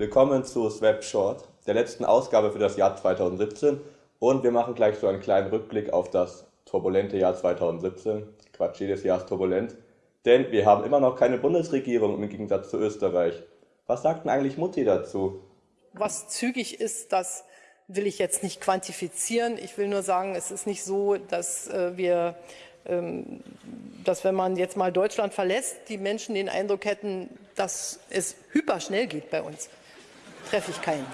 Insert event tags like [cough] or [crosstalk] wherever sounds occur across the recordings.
Willkommen zu Swap Short, der letzten Ausgabe für das Jahr 2017 und wir machen gleich so einen kleinen Rückblick auf das turbulente Jahr 2017. Quatsch, jedes Jahr ist turbulent, denn wir haben immer noch keine Bundesregierung im Gegensatz zu Österreich. Was sagt denn eigentlich Mutti dazu? Was zügig ist, das will ich jetzt nicht quantifizieren. Ich will nur sagen, es ist nicht so, dass äh, wir ähm, dass wenn man jetzt mal Deutschland verlässt, die Menschen den Eindruck hätten, dass es hyperschnell geht bei uns. Treffe ich keinen.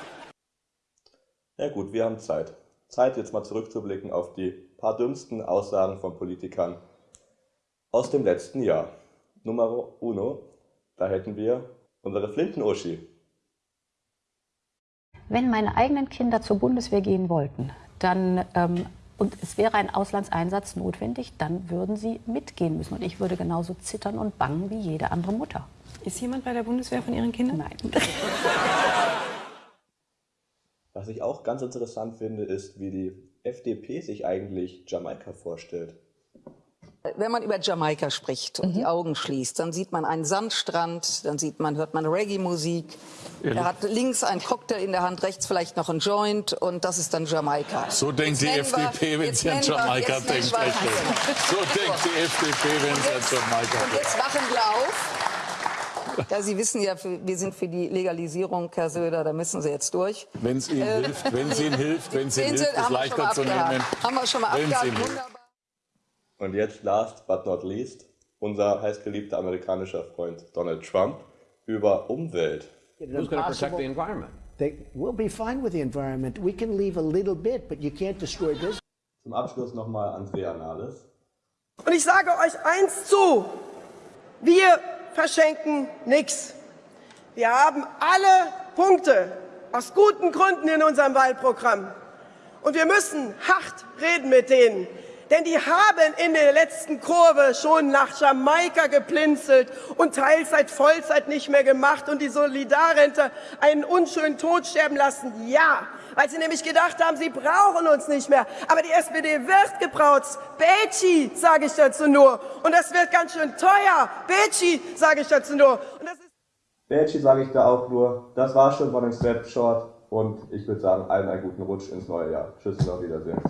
Ja gut, wir haben Zeit. Zeit jetzt mal zurückzublicken auf die paar dümmsten Aussagen von Politikern aus dem letzten Jahr. Nummer uno, da hätten wir unsere Flinten-Uschi. Wenn meine eigenen Kinder zur Bundeswehr gehen wollten, dann ähm, und es wäre ein Auslandseinsatz notwendig, dann würden sie mitgehen müssen. Und ich würde genauso zittern und bangen wie jede andere Mutter. Ist jemand bei der Bundeswehr von Ihren Kindern? Nein. [laughs] Was ich auch ganz interessant finde, ist, wie die FDP sich eigentlich Jamaika vorstellt. Wenn man über Jamaika spricht und mhm. die Augen schließt, dann sieht man einen Sandstrand, dann sieht man, hört man Reggae-Musik. Er hat links einen Cocktail in der Hand, rechts vielleicht noch einen Joint und das ist dann Jamaika. So denkt die FDP, wenn sie an Jamaika denkt. So denkt die FDP, wenn sie an Jamaika denkt. Und jetzt wachen wir auf. [laughs] Ja, Sie wissen ja, wir sind für die Legalisierung, Herr Söder, da müssen Sie jetzt durch. Wenn es Ihnen äh, hilft, wenn es Ihnen hilft, wenn es Ihnen hilft, es leichter zu nehmen. Haben wir schon mal abgehakt, wunderbar. Und jetzt, last but not least, unser heißgeliebter amerikanischer Freund Donald Trump über Umwelt. Who's going to protect the environment? They will be fine with the environment. We can leave a little bit, but you can't destroy this. Zum Abschluss nochmal Andrea Nahles. Und ich sage euch eins zu. Wir verschenken nichts. Wir haben alle Punkte aus guten Gründen in unserem Wahlprogramm. Und wir müssen hart reden mit denen, denn die haben in der letzten Kurve schon nach Jamaika geplinzelt und Teilzeit, Vollzeit nicht mehr gemacht und die Solidarrente einen unschönen Tod sterben lassen. Ja, weil sie nämlich gedacht haben, sie brauchen uns nicht mehr. Aber die SPD wird gebraut. Betschi, sage ich dazu nur. Und das wird ganz schön teuer. Betschi, sage ich dazu nur. Betschi sage ich da auch nur. Das war schon von dem Step Short. Und ich würde sagen, allen einen guten Rutsch ins neue Jahr. Tschüss und auf Wiedersehen.